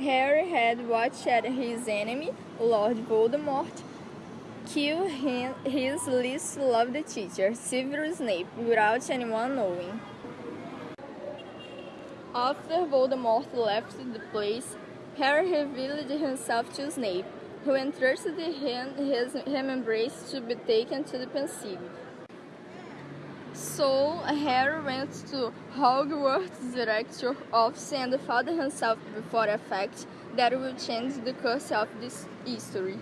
Harry had watched his enemy, Lord Voldemort, kill his least loved teacher, Severus Snape, without anyone knowing. After Voldemort left the place, Harry revealed himself to Snape, who entrusted him his embrace to be taken to the Pensieve. So Harry went to Hogwarts director office and found himself before a fact that will change the course of this history.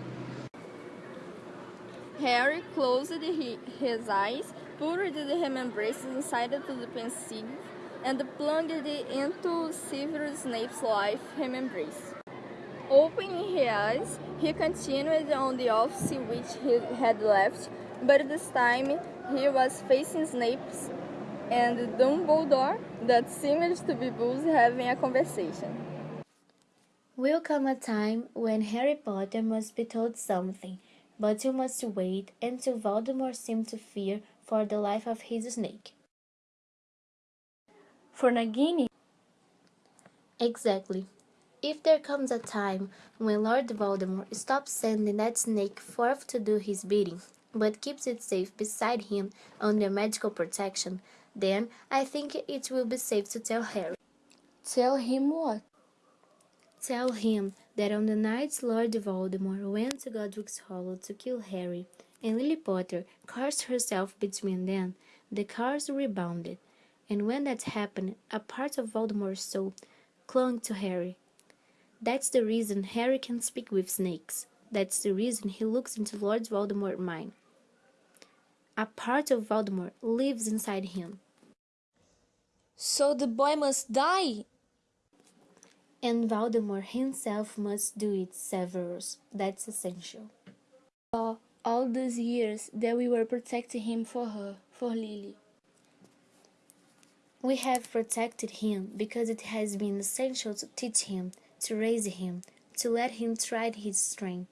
Harry closed his eyes, poured the embrace inside the Pensieve, and plunged it into Severus Snape's life embrace. Opening his eyes, he continued on the office which he had left, but this time he was facing Snape and Dumbledore that seemed to be both having a conversation. Will come a time when Harry Potter must be told something, but you must wait until Voldemort seemed to fear for the life of his snake. For Nagini? Exactly. If there comes a time when Lord Voldemort stops sending that snake forth to do his bidding, but keeps it safe beside him under magical protection, then I think it will be safe to tell Harry. Tell him what? Tell him that on the night Lord Voldemort went to Godric's Hollow to kill Harry, and Lily Potter cast herself between them, the curse rebounded, and when that happened, a part of Voldemort's soul clung to Harry. That's the reason Harry can speak with snakes. That's the reason he looks into Lord Voldemort's mind. A part of Voldemort lives inside him. So the boy must die? And Voldemort himself must do it, Severus. That's essential. Oh, all those years that we were protecting him for her, for Lily. We have protected him because it has been essential to teach him to raise him, to let him try his strength.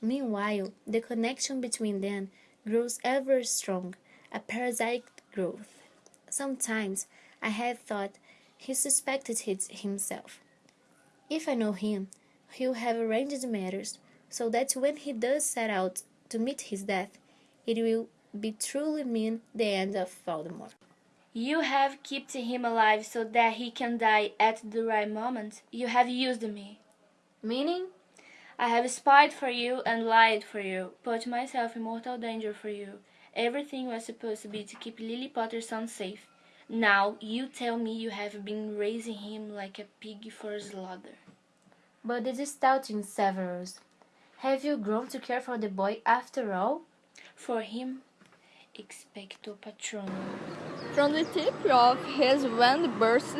Meanwhile, the connection between them grows ever strong, a parasitic growth. Sometimes I have thought he suspected it himself. If I know him, he'll have arranged matters so that when he does set out to meet his death, it will be truly mean the end of Voldemort. You have kept him alive so that he can die at the right moment. You have used me. Meaning? I have spied for you and lied for you, put myself in mortal danger for you. Everything was supposed to be to keep Lily Potter's son safe. Now you tell me you have been raising him like a pig for slaughter. But this is doubting, Severus. Have you grown to care for the boy after all? For him, expecto patronum. From the tip of his wand burst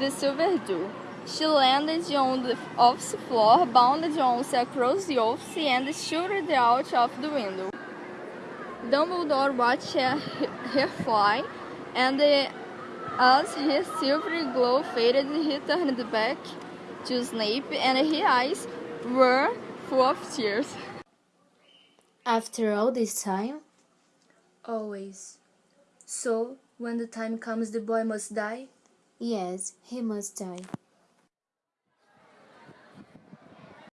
the silver dew. She landed on the office floor, bounded once across the office, and shooted out of the window. Dumbledore watched her, her fly, and as his silvery glow faded, he turned back to Snape, and his eyes were full of tears. After all this time? Always. So, when the time comes the boy must die? Yes, he must die.